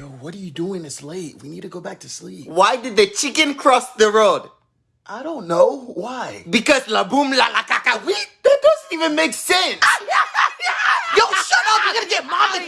Yo, what are you doing? It's late. We need to go back to sleep. Why did the chicken cross the road? I don't know. Why? Because la boom la la caca. We that doesn't even make sense. Yo, shut up. You're gonna get mom and